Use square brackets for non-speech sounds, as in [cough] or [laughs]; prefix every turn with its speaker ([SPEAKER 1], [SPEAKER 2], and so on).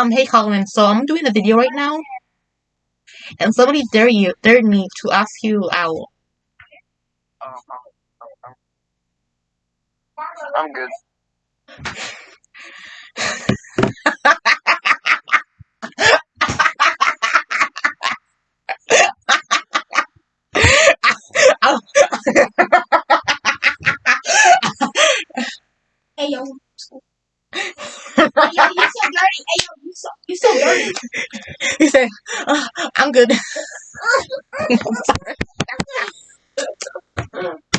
[SPEAKER 1] Um, hey Colin, so I'm doing a video right now, and somebody dared you dared me to ask you out.
[SPEAKER 2] Um, I'm good. [laughs]
[SPEAKER 3] Hey yo. yo, you so dirty. Hey yo, you so dirty. [laughs]
[SPEAKER 1] he said, "Uh, "I'm good." [laughs] [laughs]